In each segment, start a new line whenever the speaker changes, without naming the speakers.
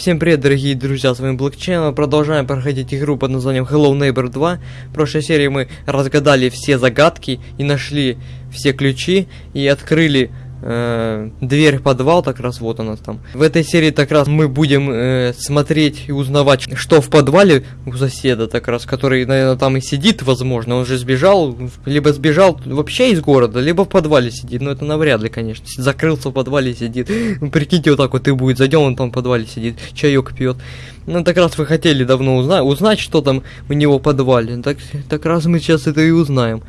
Всем привет, дорогие друзья, с вами Блокчейн. Мы продолжаем проходить игру под названием Hello Neighbor 2. В прошлой серии мы разгадали все загадки и нашли все ключи и открыли э, дверь подвал, так раз вот она там. В этой серии так раз мы будем э, смотреть и узнавать, что в подвале у соседа, так раз, который, наверное, там и сидит, возможно, он же сбежал, либо сбежал вообще из города, либо в подвале сидит, но это навряд ли, конечно, закрылся в подвале сидит. Прикиньте, вот так вот и будет, зайдем, он там в подвале сидит, чаек пьет. Ну, так раз вы хотели давно узнать, узнать, что там у него в подвале, так, так раз мы сейчас это и узнаем.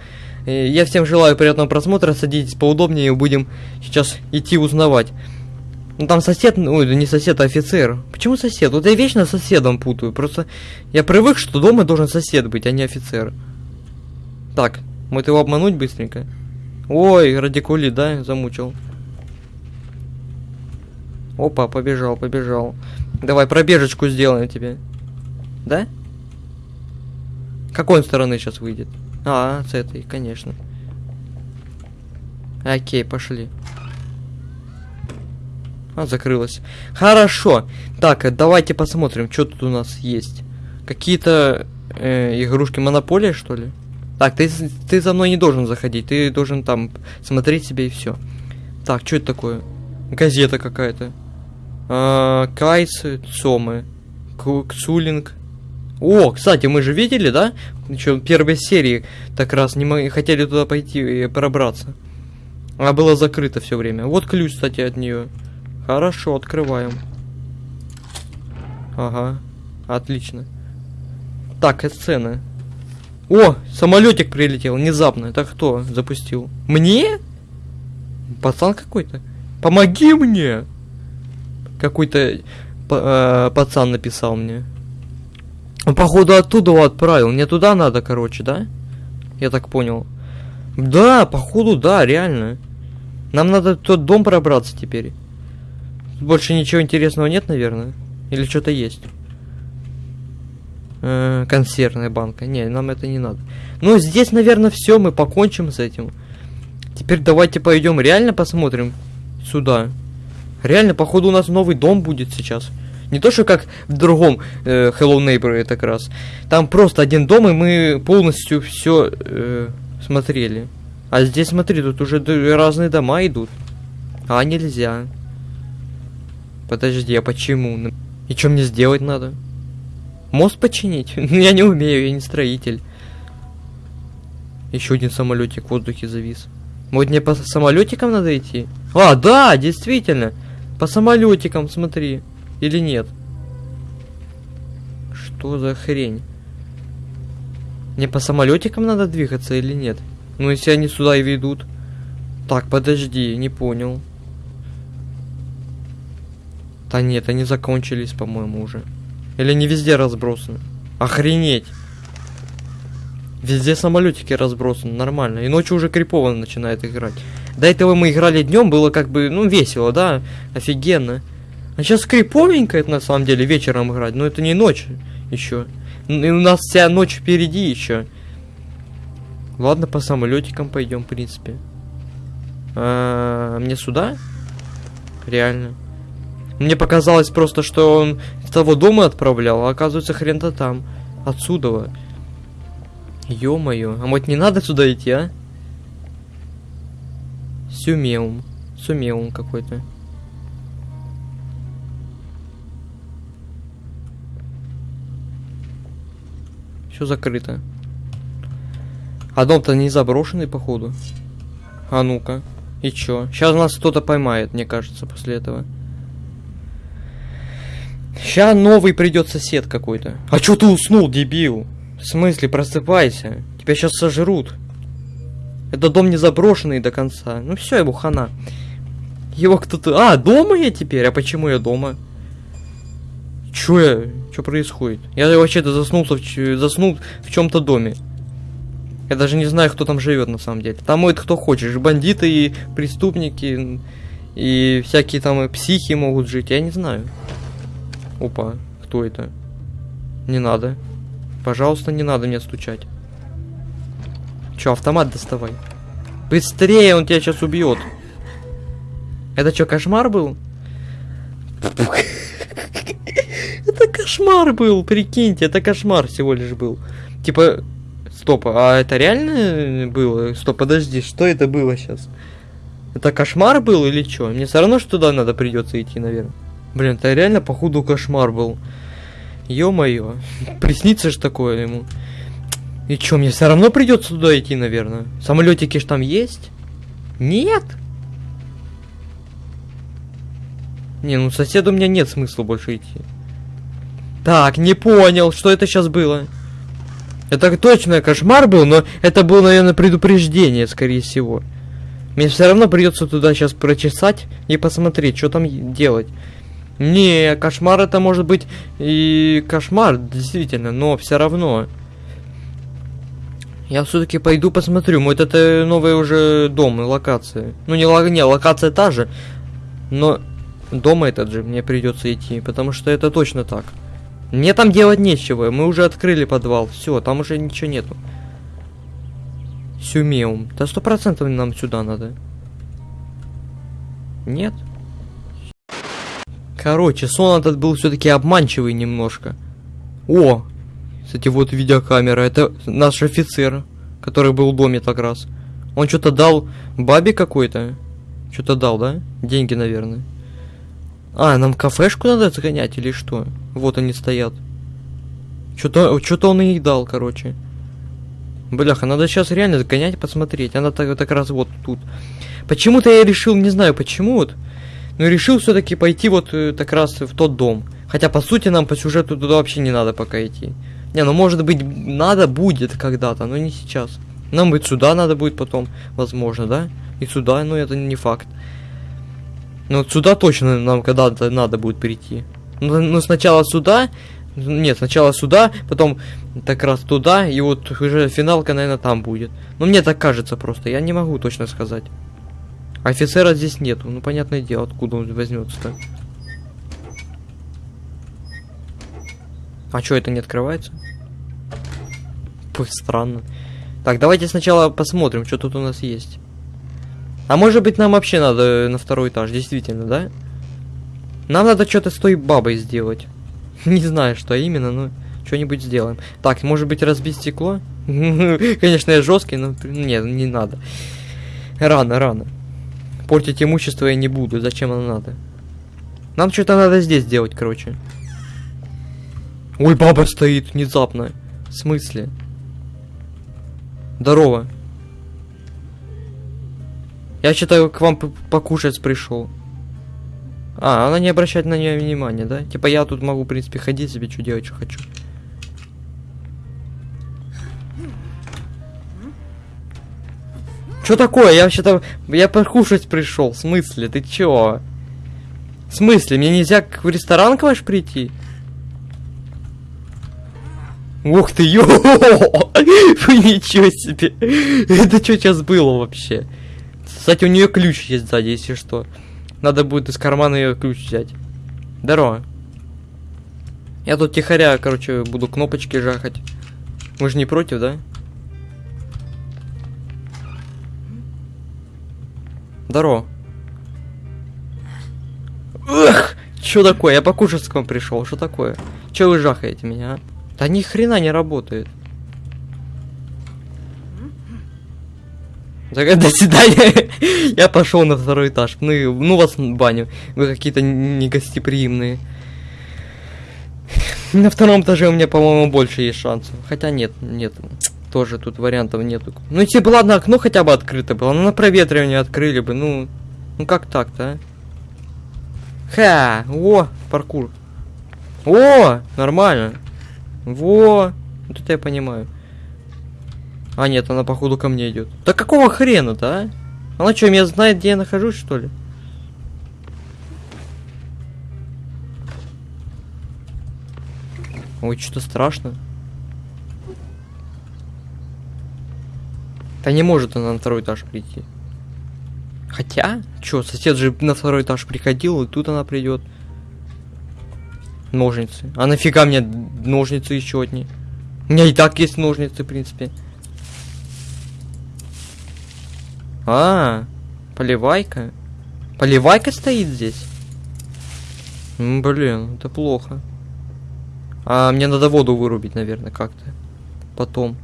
Э, Я всем желаю приятного просмотра, садитесь поудобнее и будем сейчас идти узнавать. Ну там сосед, ой, не сосед, а офицер. Почему сосед? Вот я вечно соседом путаю. Просто я привык, что дома должен сосед быть, а не офицер. Так, может его обмануть быстренько? Ой, радикули, да, замучил. Опа, побежал, побежал. Давай пробежечку сделаем тебе. Да? Какой он стороны сейчас выйдет? А, с этой, конечно. Окей, пошли. А, закрылась. Хорошо. Так, э, давайте посмотрим, что тут у нас есть. Какие-то э, игрушки Монополия, что ли? Так, ты, ты за мной не должен заходить. Ты должен там смотреть себе и все. Так, что это такое? Газета какая-то. А, Кайсы, Цомы. Кцулинг. О, кстати, мы же видели, да? Еще первой серии так раз не мы хотели туда пойти и пробраться. А было закрыто все время. Вот ключ, кстати, от нее. Хорошо, открываем. Ага, отлично. Так, сцена. О, самолетик прилетел, внезапно. Это кто запустил? Мне? Пацан какой-то. Помоги мне! Какой-то э, пацан написал мне. Он, походу, оттуда его отправил. Мне туда надо, короче, да? Я так понял. Да, походу, да, реально. Нам надо в тот дом пробраться теперь. Больше ничего интересного нет, наверное? Или что-то есть? -э, консервная банка. Не, нам это не надо. Ну, здесь, наверное, все, мы покончим с этим. Теперь давайте пойдем реально посмотрим сюда. Реально, походу, у нас новый дом будет сейчас. Не то, что как в другом э, Hello Neighbor это как раз. Там просто один дом, и мы полностью все э, смотрели. А здесь, смотри, тут уже разные дома идут. А, нельзя. Подожди, а почему? И что мне сделать надо? Мост починить? Ну, я не умею, я не строитель. Еще один самолетик в воздухе завис. Может мне по самолетикам надо идти? А, да, действительно. По самолетикам, смотри. Или нет? Что за хрень? Мне по самолетикам надо двигаться или нет? Ну, если они сюда и ведут. Так, подожди, не понял. Да нет, они закончились, по-моему, уже. Или не везде разбросаны? Охренеть! Везде самолетики разбросаны, нормально. И ночью уже крипово начинает играть. До этого мы играли днем, было как бы, ну, весело, да? Офигенно. А сейчас криповенько это на самом деле вечером играть, но это не ночь еще. И у нас вся ночь впереди еще. Ладно, по самолетикам пойдем, в принципе. А, мне сюда? Реально. Мне показалось просто, что он с того дома отправлял, а оказывается хрен-то там. Отсюда. Ё-моё. А может не надо сюда идти, а? Сюмеум. Сумеум какой-то. Все закрыто. А дом-то не заброшенный, походу. А ну-ка. И чё? Сейчас нас кто-то поймает, мне кажется, после этого. Сейчас новый придет сосед какой-то. А чё ты уснул, дебил? В смысле, просыпайся. Тебя сейчас сожрут. Это дом не заброшенный до конца. Ну все, его хана. Его кто-то... А, дома я теперь? А почему я дома? Чё я? Что происходит? Я вообще-то заснулся в, заснул в чем-то доме. Я даже не знаю, кто там живет на самом деле. Там может кто хочешь. Бандиты и преступники. И всякие там психи могут жить. Я не знаю. Опа, кто это? Не надо. Пожалуйста, не надо мне стучать. Че, автомат доставай. Быстрее, он тебя сейчас убьет. Это что, кошмар был? Это кошмар был, прикиньте, это кошмар всего лишь был. Типа, стоп, а это реально было? Стоп, подожди, что это было сейчас? Это кошмар был или что? Мне все равно, что туда надо придется идти, наверное. Блин, это реально, походу, кошмар был. Ё-моё, приснится ж такое ему. И чё, мне все равно придется туда идти, наверное? Самолетики ж там есть? Нет? Не, ну соседу у меня нет смысла больше идти. Так, не понял, что это сейчас было. Это точно кошмар был, но это было, наверное, предупреждение, скорее всего. Мне все равно придется туда сейчас прочесать и посмотреть, что там делать. Не, кошмар это может быть и кошмар, действительно, но все равно. Я все-таки пойду посмотрю. Может это новый уже дом и локация. Ну не, не локация та же, но дома этот же мне придется идти, потому что это точно так. Мне там делать нечего, мы уже открыли подвал, все, там уже ничего нету. Сюмеум, да сто процентов нам сюда надо. Нет? Короче, сон этот был все-таки обманчивый немножко. О, кстати, вот видеокамера. Это наш офицер, который был в доме так раз. Он что-то дал бабе какой-то. Что-то дал, да? Деньги, наверное. А, нам кафешку надо загонять или что? Вот они стоят. Что-то что он ей дал, короче. Бляха, надо сейчас реально загонять, посмотреть. Она так, так раз вот тут. Почему-то я решил, не знаю почему вот, но решил все-таки пойти вот э, так раз в тот дом. Хотя, по сути, нам по сюжету туда вообще не надо пока идти. Не, ну может быть надо будет когда-то, но не сейчас. Нам быть сюда надо будет потом, возможно, да? И сюда, но это не факт. Но вот сюда точно нам когда-то надо будет перейти. Ну, ну сначала сюда, нет, сначала сюда, потом так раз туда, и вот уже финалка, наверное, там будет. Ну мне так кажется просто, я не могу точно сказать. Офицера здесь нету, ну понятное дело, откуда он возьмется-то. А что, это не открывается? Пух, странно. Так, давайте сначала посмотрим, что тут у нас есть. А может быть нам вообще надо на второй этаж, действительно, да? Нам надо что-то с той бабой сделать. Не знаю, что именно, но что-нибудь сделаем. Так, может быть разбить стекло? Конечно, я жесткий, но нет, не надо. Рано, рано. Портить имущество я не буду, зачем оно надо? Нам что-то надо здесь делать, короче. Ой, баба стоит внезапно. В смысле? Здорово. Я считаю, к вам покушать пришел. А, она не обращает на нее внимания, да? Типа я тут могу, в принципе, ходить себе, что делать, что хочу. Что такое? Я вообще-то... Я покушать пришел. В смысле? Ты чё? В смысле? Мне нельзя в ресторан к ваш прийти? Ух ты, ё! Ничего себе! Это что сейчас было вообще? Кстати, у нее ключ есть сзади, если что. Надо будет из кармана ее ключ взять. Здорово. Я тут тихоря, короче, буду кнопочки жахать. Мы же не против, да? Здорово. Эх, что такое? Я покушать к пришел. Что такое? Че вы жахаете меня, а? Да ни хрена не работает. до свидания. Я пошел на второй этаж. Ну, ну вас баню. Вы какие-то негостеприимные. На втором этаже у меня, по-моему, больше есть шансов. Хотя нет, нет. Тоже тут вариантов нету. Ну, если бы, ладно, окно хотя бы открыто было. Ну, на проветривание открыли бы. Ну, ну как так-то, а? Ха! О, паркур. О, нормально. Во! Вот это я понимаю. А, нет, она походу ко мне идет. Да какого хрена-то, а? Она что, меня знает, где я нахожусь, что ли? Ой, что-то страшно. Да не может она на второй этаж прийти. Хотя, что, сосед же на второй этаж приходил, и тут она придет. Ножницы. А нафига мне ножницы еще одни? У меня и так есть ножницы, в принципе. А, поливайка. Поливайка стоит здесь? блин, это плохо. А мне надо воду вырубить, наверное, как-то. Потом.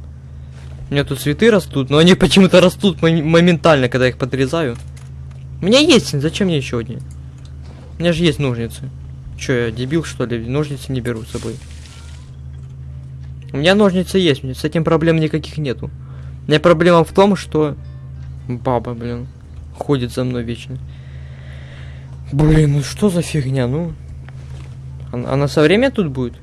У меня тут цветы растут, но они почему-то растут мом- моментально, когда их подрезаю. У меня есть, зачем мне еще одни? У меня же есть ножницы. Че, я дебил, что ли? Ножницы не беру с собой. У меня ножницы есть, с этим проблем никаких нету. У меня проблема в том, что... Баба, блин, ходит за мной вечно. Блин, ну что за фигня, ну? Она, она со время тут будет?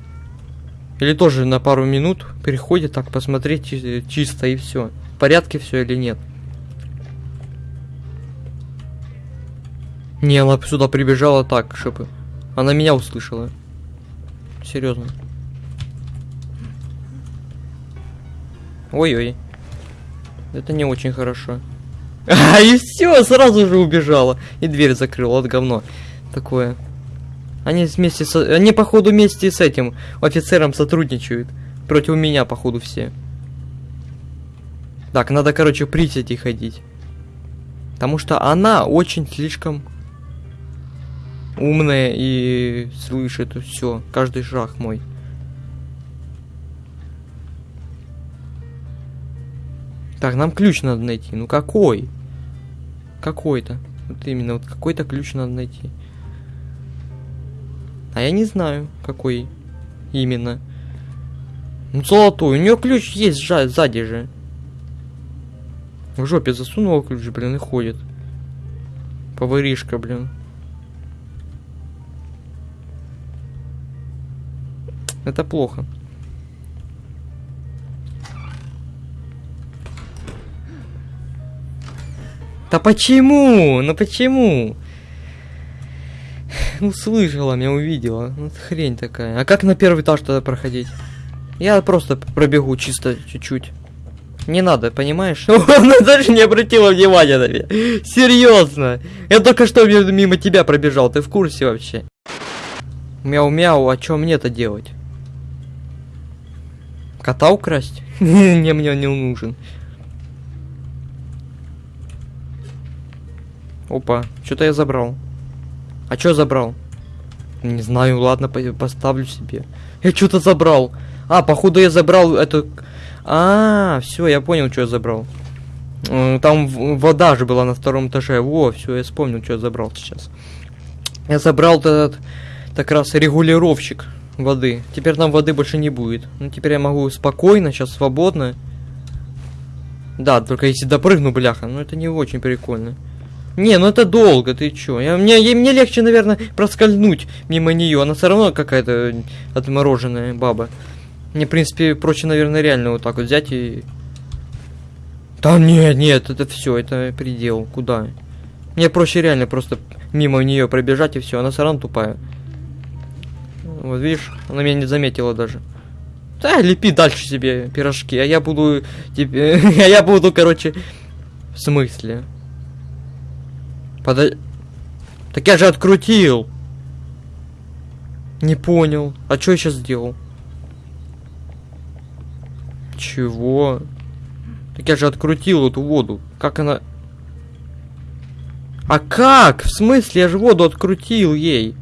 Или тоже на пару минут переходит так посмотреть чи- чисто и все. В порядке все или нет? Не, она сюда прибежала так, чтобы она меня услышала. Серьезно. Ой-ой. Это не очень хорошо. А, и все, сразу же убежала. И дверь закрыла, вот говно. Такое. Они вместе с... Они, походу, вместе с этим офицером сотрудничают. Против меня, походу, все. Так, надо, короче, присети ходить. Потому что она очень слишком умная и слышит все, каждый шаг мой. Так, нам ключ надо найти. Ну какой? Какой-то. Вот именно, вот какой-то ключ надо найти. А я не знаю, какой именно. Ну, золотой. У нее ключ есть жа- сзади же. В жопе засунула ключ, блин, и ходит. Поваришка, блин. Это плохо. Да почему? Ну почему? Ну слышала, меня увидела. Ну это хрень такая. А как на первый этаж тогда проходить? Я просто пробегу чисто чуть-чуть. Не надо, понимаешь? Она даже не обратила внимания на меня. Серьезно. Я только что мимо тебя пробежал. Ты в курсе вообще? Мяу-мяу, а что мне-то делать? Кота украсть? Не, мне не нужен. Опа, что-то я забрал. А что забрал? Не знаю, ладно, по- поставлю себе. Я что-то забрал. А, походу я забрал эту... А, все, я понял, что я забрал. Там вода же была на втором этаже. Во, все, я вспомнил, что я забрал сейчас. Я забрал этот как раз регулировщик воды. Теперь нам воды больше не будет. Ну, теперь я могу спокойно, сейчас свободно. Да, только если допрыгну, бляха, ну это не очень прикольно. Не, ну это долго, ты чё? Я, мне, я- мне легче, наверное, проскользнуть мимо нее. Она все равно какая-то отмороженная баба. Мне, в принципе, проще, наверное, реально вот так вот взять и... Да нет, нет, это все, это предел. Куда? Мне проще реально просто мимо нее пробежать и все. Она все равно тупая. Вот видишь, она меня не заметила даже. Да, лепи дальше себе пирожки, а я буду а я буду, короче, в смысле? Подо... Так я же открутил. Не понял. А что я сейчас сделал? Чего? Так я же открутил эту воду. Как она... А как? В смысле? Я же воду открутил ей.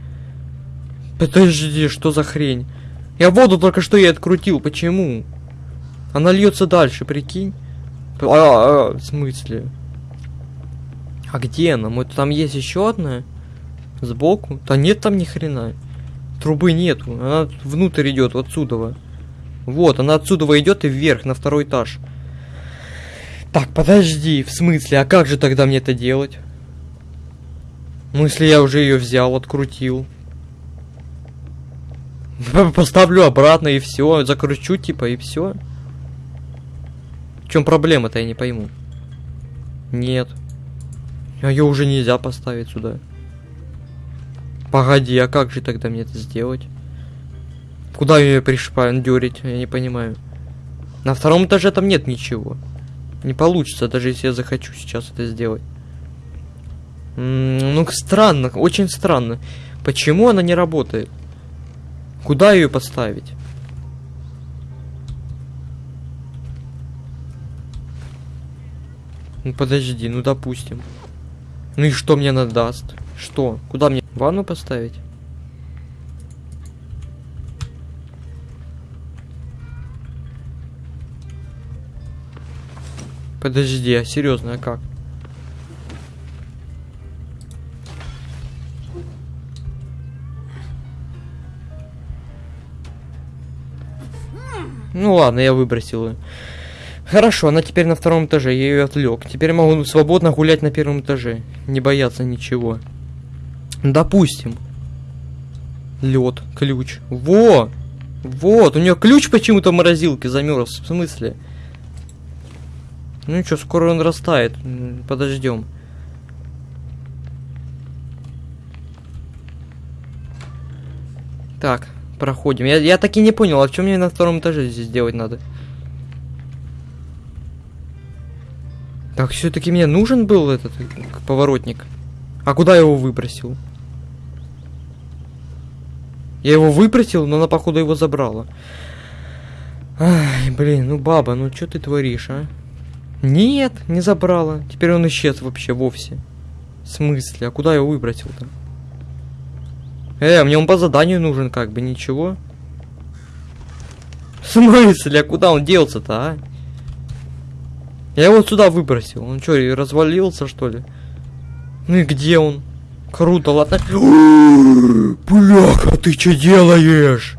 Подожди, что за хрень? Я воду только что ей открутил. Почему? Она льется дальше, прикинь. А, а, в смысле? А где она? Мы там есть еще одна? Сбоку? Да нет там ни хрена. Трубы нету. Она внутрь идет, отсюда. Вот, она отсюда идет и вверх, на второй этаж. Так, подожди, в смысле, а как же тогда мне это делать? Ну, если я уже ее взял, открутил. Поставлю обратно и все, закручу типа и все. В чем проблема-то, я не пойму. Нет. А ее уже нельзя поставить сюда. Погоди, а как же тогда мне это сделать? Куда ее пришпандерить? Я не понимаю. На втором этаже там нет ничего. Не получится, даже если я захочу сейчас это сделать. М, Ну, странно, очень странно. Почему она не работает? Куда ее поставить? Ну подожди, ну допустим. Ну и что мне надаст? Что? Куда мне ванну поставить? Подожди, а серьезно, а как? Ну ладно, я выбросил ее. Хорошо, она теперь на втором этаже, я ее отвлек. Теперь могу свободно гулять на первом этаже. Не бояться ничего. Допустим. Лед, ключ. Во! Вот, у нее ключ почему-то в морозилке замерз. В смысле? Ну что, скоро он растает. Подождем. Так, проходим. Я, я так и не понял, а чем мне на втором этаже здесь делать надо? Так, все-таки мне нужен был этот поворотник. А куда я его выбросил? Я его выбросил, но она, походу, его забрала. Ай, блин, ну баба, ну что ты творишь, а? Нет, не забрала. Теперь он исчез вообще вовсе. В смысле? А куда я его выбросил-то? Э, мне он по заданию нужен, как бы, ничего. В смысле? А куда он делся-то, а? Я его сюда выбросил. Он что, развалился, что ли? Ну и где он? Круто, ладно. Бляха, ты что делаешь?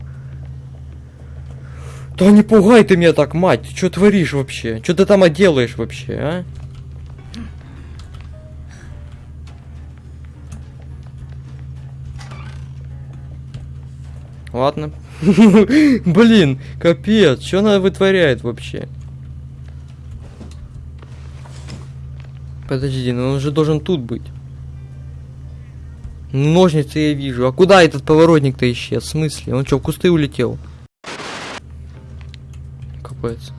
Да не пугай ты меня так, мать. Ты что творишь вообще? Что ты там делаешь вообще, а? Ладно. Блин, капец, что она вытворяет вообще? Подожди, ну он же должен тут быть. Ножницы я вижу. А куда этот поворотник-то исчез? В смысле? Он что, в кусты улетел? Капец.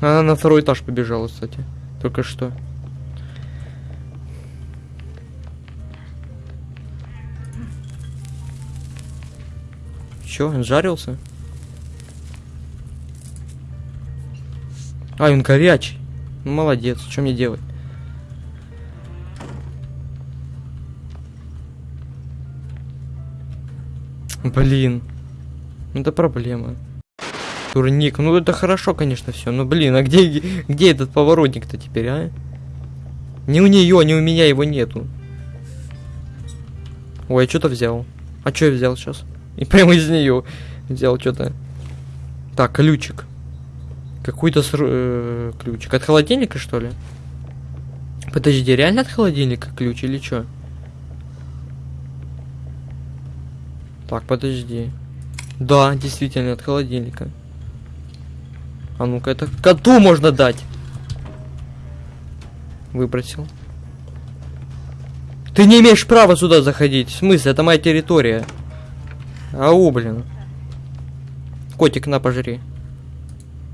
Она на второй этаж побежала, кстати. Только что. Чё, он жарился? А, он горячий. Ну, молодец, что мне делать? Блин. Ну, это проблема. Турник. Ну, это хорошо, конечно, все. Но, блин, а где, где этот поворотник-то теперь, а? Ни у нее, ни у меня его нету. Ой, я что-то взял. А что я взял сейчас? И прямо из нее взял что-то. Так, ключик. Какой-то э, ключик. От холодильника, что ли? Подожди, реально от холодильника ключ или что? Так, подожди. Да, действительно, от холодильника. А ну-ка, это коту можно дать. Выбросил. Ты не имеешь права сюда заходить. В смысле? Это моя территория. Ау, блин. Котик, на, пожри.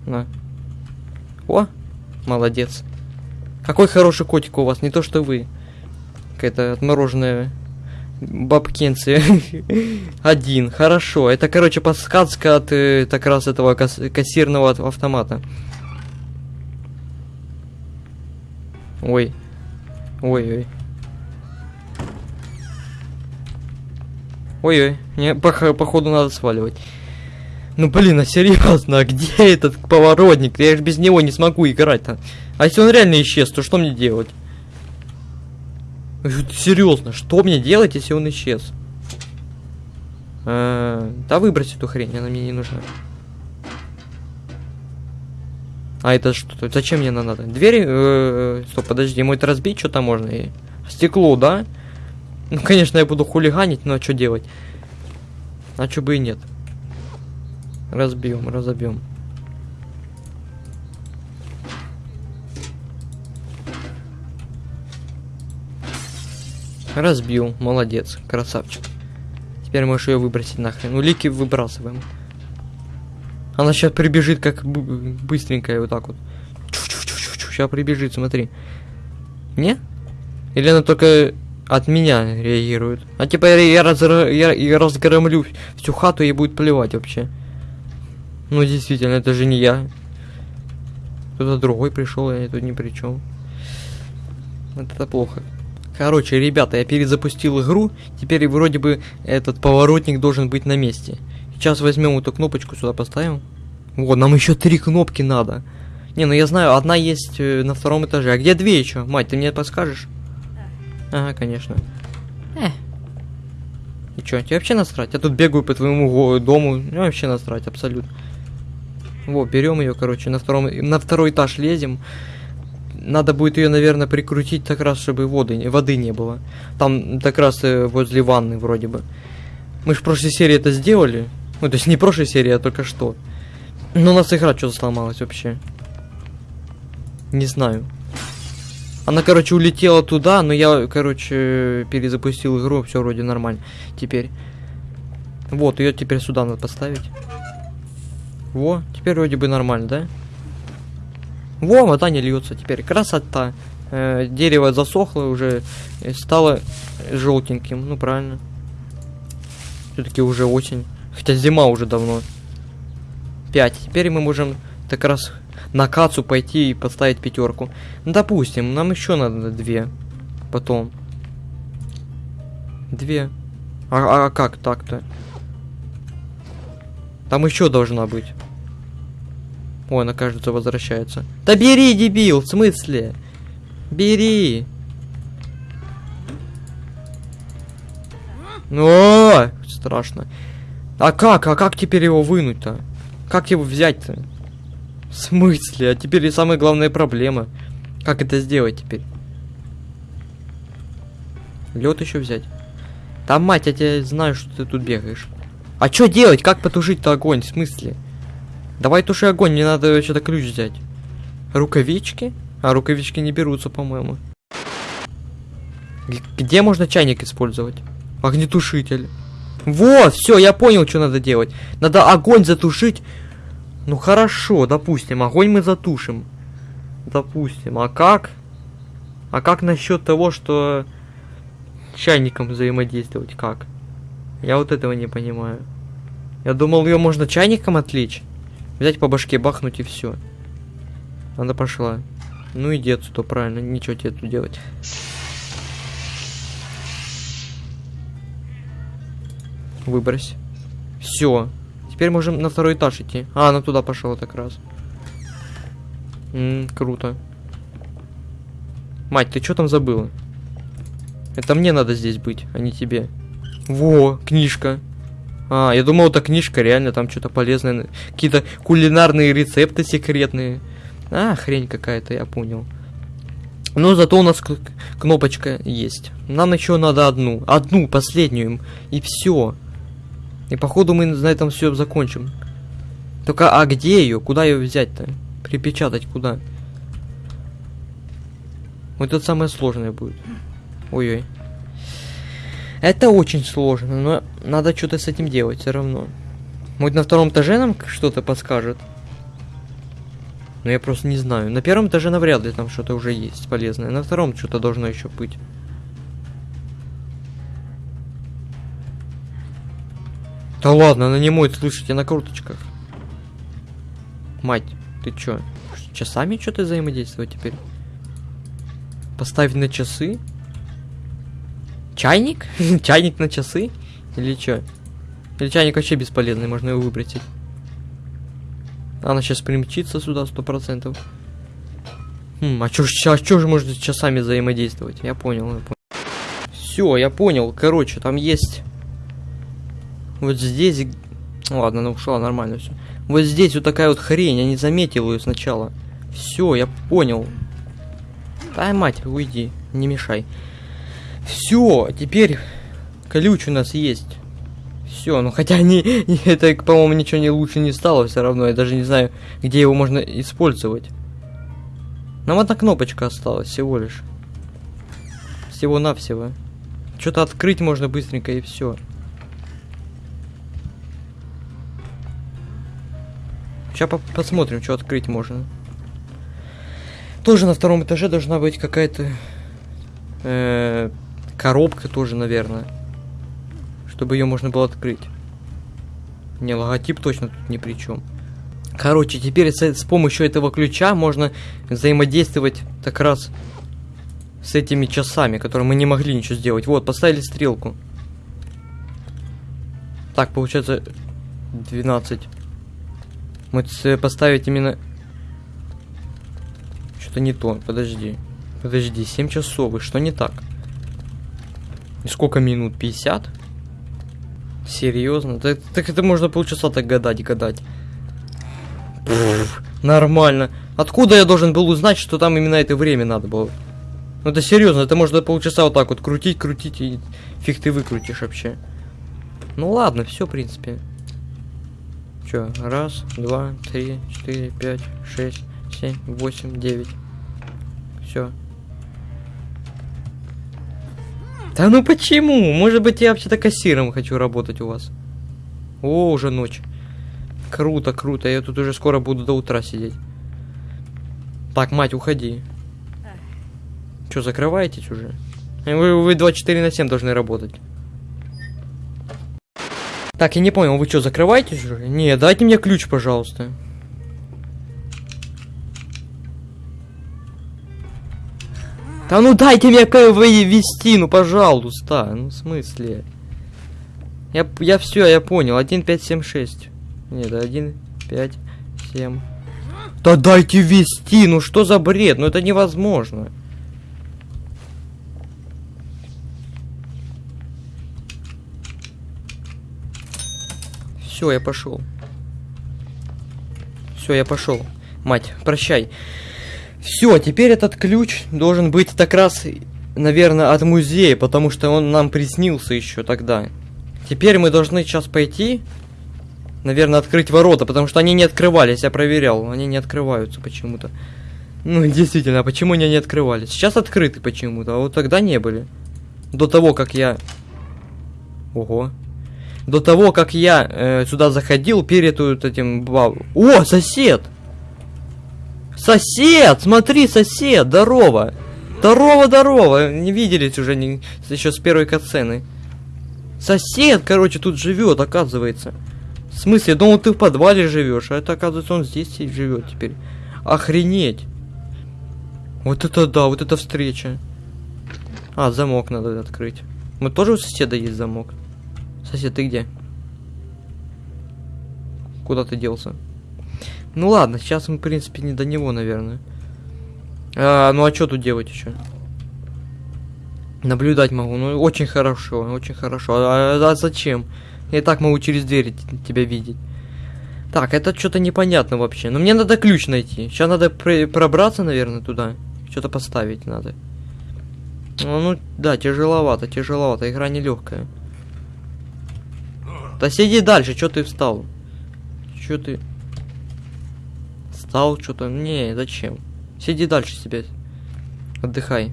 На. О, молодец. Какой хороший котик у вас, не то что вы. Какая-то отмороженная бабкинцы. Один, хорошо. Это, короче, подсказка от э, так раз этого касс кассирного автомата. Ой. Ой-ой. Ой-ой. Не, по походу надо сваливать. Ну блин, а серьезно, а где этот поворотник? Я же без него не смогу играть-то. А если он реально исчез, то что мне делать? Серьезно, что мне делать, если он исчез? А, да выбрось эту хрень, она мне не нужна. А это что? Зачем мне она надо? Двери? Э, стоп, подожди, это разбить что-то можно? И... Стекло, да? Ну, конечно, я буду хулиганить, но что делать? А что бы и нет. Разбьем, разобьем. Разбил, молодец, красавчик. Теперь можешь ее выбросить нахрен. Улики выбрасываем. Она сейчас прибежит как быстренькая вот так вот. Сейчас прибежит, смотри. Не? Или она только от меня реагирует? А типа я, разра, я, я разгромлю всю хату и будет плевать вообще. Ну, действительно, это же не я. Кто-то другой пришел, я тут ни при чем. Это плохо. Короче, ребята, я перезапустил игру. Теперь вроде бы этот поворотник должен быть на месте. Сейчас возьмем эту кнопочку сюда поставим. Вот, нам еще три кнопки надо. Не, ну я знаю, одна есть э, на втором этаже. А где две еще? Мать, ты мне подскажешь? Ага, конечно. Э. И чё, тебе вообще насрать? Я тут бегаю по твоему дому. Мне вообще насрать, абсолютно. Во, берем ее, короче, на втором, на второй этаж лезем. Надо будет ее, наверное, прикрутить так раз, чтобы воды, воды не было. Там так раз э, возле ванны вроде бы. Мы же в прошлой серии это сделали. Ну, то есть не в прошлой серии, а только что. Но у нас игра что-то сломалась вообще. Не знаю. Она, короче, улетела туда, но я, короче, перезапустил игру, все вроде нормально. Теперь. Вот, ее теперь сюда надо поставить. Во, теперь вроде бы нормально, да? Во, вода не льется теперь. Красота. Э, дерево засохло уже, стало желтеньким. Ну, правильно. Все-таки уже осень. Хотя зима уже давно. 5. Теперь мы можем так раз на кацу пойти и поставить пятерку. Ну, допустим, нам еще надо две. Потом. Две. А- а как так-то? Там еще должна быть. Ой, она, кажется, возвращается. Да бери, дебил, в смысле? Бери. О, страшно. А как? А как теперь его вынуть-то? Как его взять-то? В смысле? А теперь и самая главная проблема. Как это сделать теперь? Лед еще взять. Там, мать, я тебя знаю, что ты тут бегаешь. А что делать? Как потушить-то огонь? В смысле? Давай туши огонь, мне надо что-то ключ взять. Рукавички? А рукавички не берутся, по-моему. Где можно чайник использовать? Огнетушитель. Вот, все, я понял, что надо делать. Надо огонь затушить. Ну хорошо, допустим, огонь мы затушим. Допустим, а как? А как насчет того, что чайником взаимодействовать? Как? Я вот этого не понимаю. Я думал, ее можно чайником отвлечь. Взять по башке, бахнуть и все. Она пошла. Ну иди отсюда, правильно, ничего тебе тут делать. Выбрось. Все. Теперь можем на второй этаж идти. А, она туда пошла так раз. М, круто. Мать, ты что там забыла? Это мне надо здесь быть, а не тебе. Во, книжка. А, я думал, это книжка, реально, там что-то полезное. Какие-то кулинарные рецепты секретные. А, хрень какая-то, я понял. Но зато у нас кнопочка есть. Нам еще надо одну. Одну, последнюю. И все. И походу мы на этом все закончим. Только, а где ее? Куда ее взять-то? Припечатать куда? Вот это самое сложное будет. Ой-ой. Это очень сложно, но надо что-то с этим делать все равно. Может на втором этаже нам что-то подскажет? Но я просто не знаю. На первом этаже навряд ли там что-то уже есть полезное. На втором что-то должно еще быть. Да ладно, она не моет, слышите, на круточках. Мать, ты чё? Часами что-то взаимодействовать теперь? Поставить на часы? Чайник? Чайник на часы? Или чё? Или чайник вообще бесполезный, можно его выбросить. Она сейчас примчится сюда сто процентов. Хм, а чё, а чё же можно с часами взаимодействовать? Я понял, я понял. Все, я понял. Короче, там есть вот здесь... Ладно, она ушла, нормально все. Вот здесь вот такая вот хрень, я не заметил ее сначала. Все, я понял. Да, мать, уйди, не мешай. Все, теперь ключ у нас есть. Все, ну хотя не, это, по-моему, ничего не лучше не стало все равно. Я даже не знаю, где его можно использовать. Нам одна кнопочка осталась всего лишь. Всего-навсего. Что-то открыть можно быстренько и все. Сейчас посмотрим, что открыть можно. Тоже на втором этаже должна быть какая-то э, коробка тоже, наверное. Чтобы ее можно было открыть. Не, логотип точно тут ни при чем. Короче, теперь с, с помощью этого ключа можно взаимодействовать так раз с этими часами, которые мы не могли ничего сделать. Вот, поставили стрелку. Так, получается 12. Вот с- поставить именно... Что-то не то, подожди. Подожди, 7 часов, и что не так? И сколько минут? 50? Серьезно? Так, так это можно полчаса так гадать, гадать. Пф, нормально. Откуда я должен был узнать, что там именно это время надо было? Ну это серьезно, это можно полчаса вот так вот крутить, крутить, и фиг ты выкрутишь вообще. Ну ладно, все, в принципе. Чё, раз, два, три, четыре, пять, шесть, семь, восемь, девять. Все. Да ну почему? Может быть, я вообще-то кассиром хочу работать у вас. О, уже ночь. Круто, круто. Я тут уже скоро буду до утра сидеть. Так, мать, уходи. Что, закрываетесь уже? Э, Вы, вы 24 на 7 должны работать. Так, я не понял, вы что, закрываетесь уже? Не, дайте мне ключ, пожалуйста. Да ну дайте мне вести, ну пожалуйста. Ну в смысле? Я, я все, я понял. 1, 5, 7, 6. Нет, 1, 5, 7. Да дайте вести, ну что за бред? Ну это невозможно. Все, я пошел. Все, я пошел. Мать, прощай. Все, теперь этот ключ должен быть так раз, наверное, от музея, потому что он нам приснился еще тогда. Теперь мы должны сейчас пойти, наверное, открыть ворота, потому что они не открывались, я проверял, они не открываются почему-то. Ну, действительно, а почему они не открывались? Сейчас открыты почему-то, а вот тогда не были. До того, как я... Ого. До того, как я э, сюда заходил перед этим... баб- О, сосед! Сосед! Смотри, сосед! Здорово! Здорово, здорово! Не виделись уже не... еще с первой катсцены. Сосед, короче, тут живет, оказывается. В смысле, я думал, ты в подвале живешь, а это, оказывается, он здесь и живет теперь. Охренеть! Вот это да, вот это встреча. А, замок надо открыть. Мы тоже у соседа есть замок. Сосед, ты где? Куда ты делся? Ну ладно, сейчас мы, в принципе, не до него, наверное. А, ну а что тут делать еще? Наблюдать могу. Ну, очень хорошо, очень хорошо. А, а зачем? Я и так могу через дверь тебя видеть. Так, это что-то непонятно вообще. Но мне надо ключ найти. Сейчас надо пр- пробраться, наверное, туда. Что-то поставить надо. Ну, ну, да, тяжеловато, тяжеловато. Игра нелегкая. Да сиди дальше, что ты встал? Что ты? Встал что-то? Не, зачем? Сиди дальше себе. Отдыхай.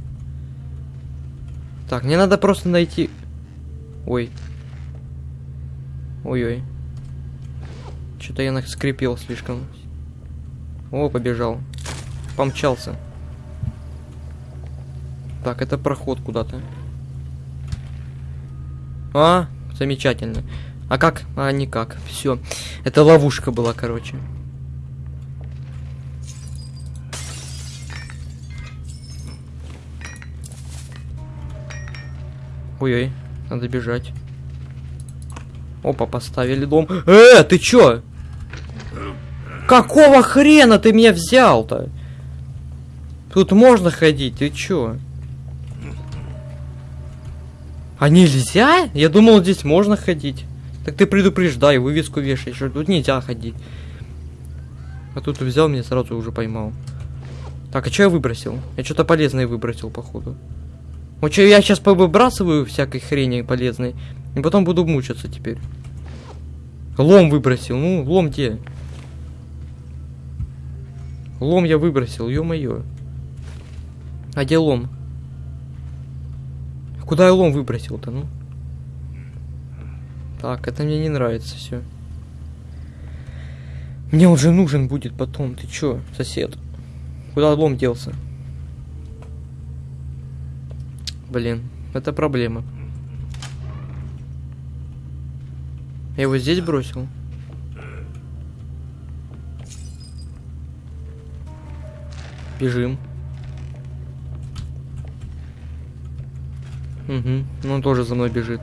Так, мне надо просто найти... Ой. Ой-ой. Что-то я скрипел слишком. О, побежал. Помчался. Так, это проход куда-то. А, замечательно. А как? А, никак. Все. Это ловушка была, короче. Ой-ой, надо бежать. Опа, поставили дом. Э, ты чё? Какого хрена ты меня взял-то? Тут можно ходить, ты чё? А нельзя? Я думал, здесь можно ходить. Так ты предупреждай, вывеску вешай, что тут нельзя ходить. А тут взял меня сразу уже поймал. Так, а что я выбросил? Я что-то полезное выбросил, походу. Вот что я сейчас повыбрасываю всякой хрени полезной, и потом буду мучиться теперь. Лом выбросил, ну, лом где? Лом я выбросил, ё-моё. А где лом? Куда я лом выбросил-то, ну? Так, это мне не нравится все. Мне он же нужен будет потом. Ты чё, сосед? Куда лом делся? Блин, это проблема. Я его здесь бросил? Бежим. Угу, ну он тоже за мной бежит.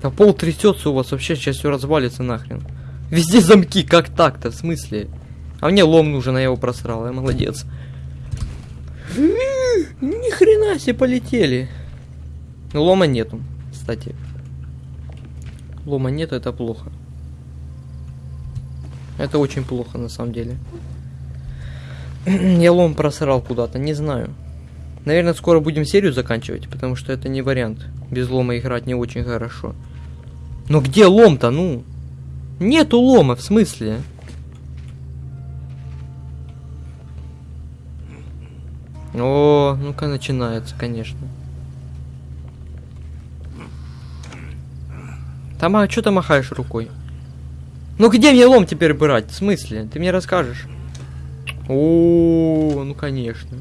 Да пол трясется у вас вообще, сейчас все развалится нахрен. Везде замки, как так-то, в смысле? А мне лом нужен, а я его просрал, я молодец. Ни хрена себе полетели. Лома нету, кстати. Лома нету, это плохо. Это очень плохо, на самом деле. Я лом просрал куда-то, не знаю. Наверное, скоро будем серию заканчивать, потому что это не вариант. Без лома играть не очень хорошо. Но где лом-то, ну? Нету лома, в смысле? О, ну-ка начинается, конечно. Там, а что ты махаешь рукой? Ну где мне лом теперь брать? В смысле? Ты мне расскажешь? О, ну конечно.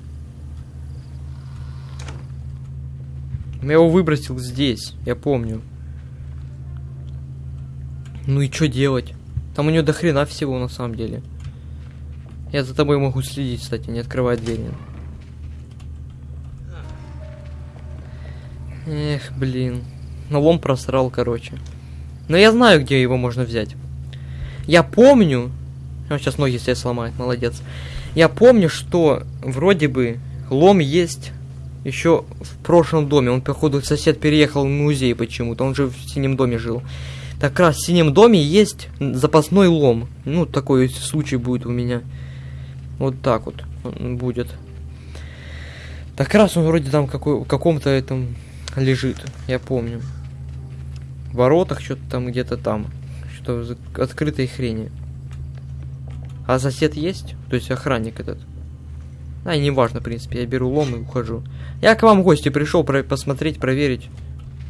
Я его выбросил здесь, я помню. Ну и что делать? Там у него до хрена всего на самом деле. Я за тобой могу следить, кстати, не открывай двери. Эх, блин. Ну, лом просрал, короче. Но я знаю, где его можно взять. Я помню... Он сейчас ноги себе сломает, молодец. Я помню, что вроде бы лом есть еще в прошлом доме. Он, походу, сосед переехал в музей почему-то. Он же в синем доме жил. Так раз в синем доме есть запасной лом. Ну, такой случай будет у меня. Вот так вот будет. Так раз он вроде там какой, каком-то этом лежит, я помню. В воротах что-то там где-то там. Что в открытой хрени. А сосед есть? То есть охранник этот. А, и не важно, в принципе, я беру лом и ухожу. Я к вам в гости пришел про посмотреть, проверить.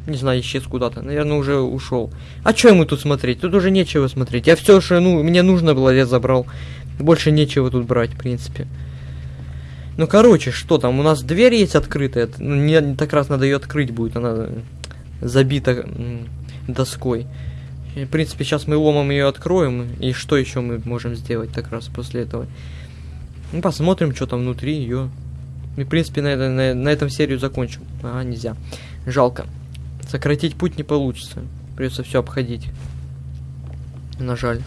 Не знаю, исчез куда-то. Наверное, уже ушел. А что ему тут смотреть? Тут уже нечего смотреть. Я все, что ну, мне нужно было, я забрал. Больше нечего тут брать, в принципе. Ну, короче, что там? У нас дверь есть открытая. Ну, не, так раз надо ее открыть будет. Она забита доской. И, в принципе, сейчас мы ломом ее откроем. И что еще мы можем сделать так раз после этого? Ну, посмотрим, что там внутри ее. И, в принципе, на, на, на этом серию закончим. А, нельзя. Жалко. Сократить путь не получится. Придется все обходить. На жаль.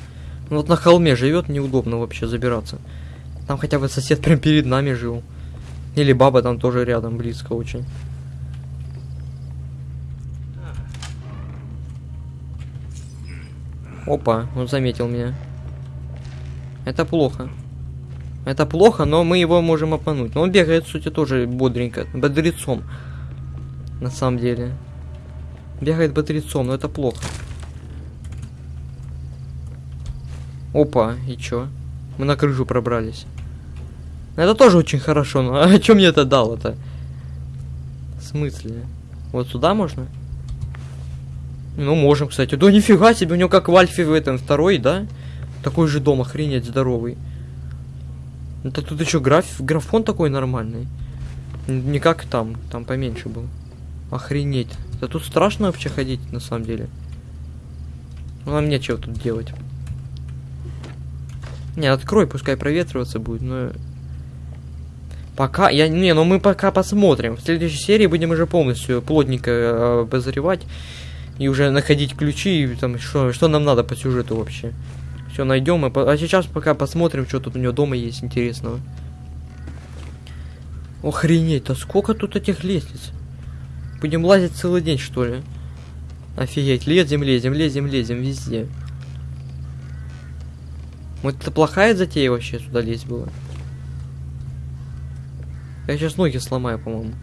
Ну, вот на холме живет, неудобно вообще забираться. Там хотя бы сосед прям перед нами жил. Или баба там тоже рядом, близко очень. Опа, он заметил меня. Это плохо. Это плохо, но мы его можем обмануть. Но он бегает, в сути, тоже бодренько. Бодрецом. На самом деле. Бегает бодрецом, но это плохо. Опа, и чё? Мы на крышу пробрались. Это тоже очень хорошо, но а что мне это дало-то? В смысле? Вот сюда можно? Ну, можем, кстати. Да нифига себе, у него как в Альфе в этом второй, да? Такой же дом, охренеть, здоровый. Это тут еще граф... графон такой нормальный. Не как там, там поменьше был. Охренеть. Да тут страшно вообще ходить, на самом деле. Ну, нам нечего тут делать. Не, открой, пускай проветриваться будет, но Пока, я, не, ну мы пока посмотрим. В следующей серии будем уже полностью плотненько э, обозревать. И уже находить ключи, и там, что, что нам надо по сюжету вообще. Все найдем. И, а сейчас пока посмотрим, что тут у него дома есть интересного. Охренеть, да сколько тут этих лестниц? Будем лазить целый день, что ли? Офигеть, лезем, лезем, лезем, лезем, везде. Вот это плохая затея вообще сюда лезть было. Я сейчас ноги сломаю, по-моему.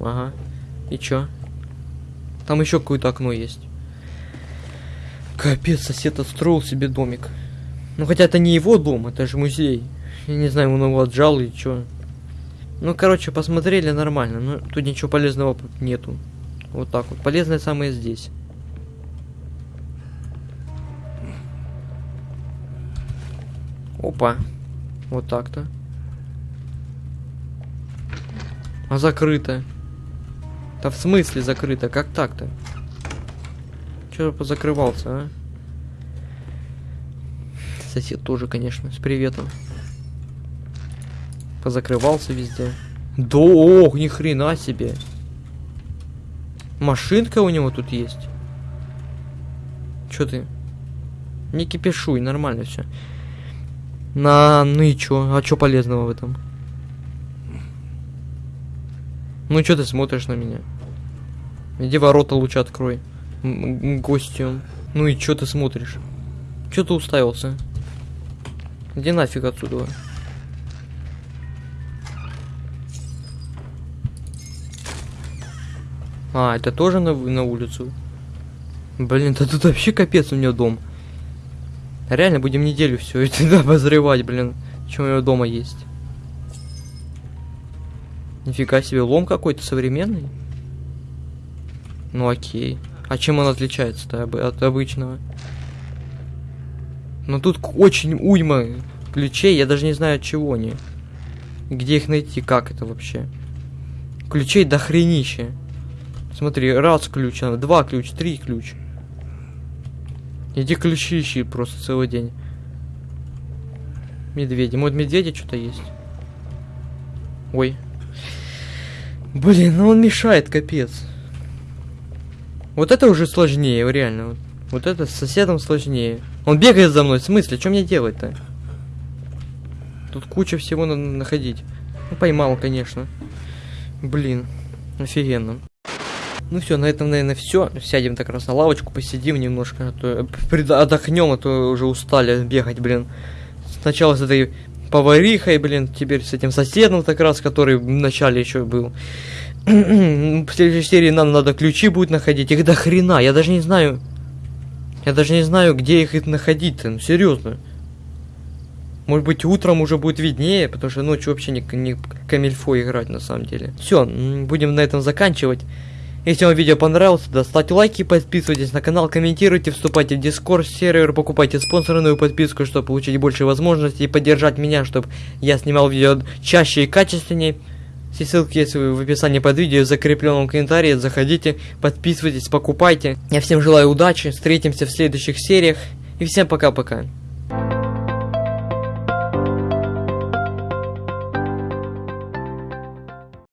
Ага. И чё? Там еще какое-то окно есть. Капец, сосед отстроил себе домик. Ну хотя это не его дом, это же музей. Я не знаю, он его отжал или чё. Ну, короче, посмотрели нормально. Но тут ничего полезного нету. Вот так вот. Полезное самое здесь. Опа. Вот так-то. А закрыто. Да в смысле закрыто? Как так-то? Че позакрывался, а? Сосед тоже, конечно, с приветом. Позакрывался везде. Да, ох, ни хрена себе. Машинка у него тут есть. Чё ты? Не кипишуй, нормально все. На, ну и чё? А чё полезного в этом? Ну чё ты смотришь на меня? Иди ворота лучше открой. Гостем. Ну и чё ты смотришь? Чё ты уставился? Иди нафиг отсюда. А, это тоже на, на улицу? Блин, да тут вообще капец у меня дом. Реально будем неделю все это обозревать, блин. Что у него дома есть. Нифига себе, лом какой-то современный. Ну окей. А чем он отличается-то от обычного? Ну тут очень уйма ключей, я даже не знаю от чего они. Где их найти, как это вообще? Ключей до хренища. Смотри, раз ключ, два ключ, три ключ. Иди ключи ищи просто целый день. Медведи. Может, медведи что-то есть? Ой. Блин, ну он мешает, капец. Вот это уже сложнее, реально. Вот, вот это с соседом сложнее. Он бегает за мной, в смысле? Что мне делать-то? Тут куча всего надо находить. Ну, поймал, конечно. Блин, офигенно. Ну все, на этом, наверное, все. Сядем так раз на лавочку, посидим немножко, а то отдохнем, а то уже устали бегать, блин. Сначала с этой поварихой, блин, теперь с этим соседом так раз, который в начале еще был. в следующей серии нам надо ключи будет находить. Их до хрена, я даже не знаю. Я даже не знаю, где их находить-то, ну серьезно. Может быть, утром уже будет виднее, потому что ночью вообще не, не камильфо играть на самом деле. Все, будем на этом заканчивать. Если вам видео понравилось, то ставьте лайки, подписывайтесь на канал, комментируйте, вступайте в дискорд сервер, покупайте спонсорную подписку, чтобы получить больше возможностей и поддержать меня, чтобы я снимал видео чаще и качественнее. Все ссылки есть в описании под видео, в закрепленном комментарии, заходите, подписывайтесь, покупайте. Я всем желаю удачи, встретимся в следующих сериях и всем пока-пока.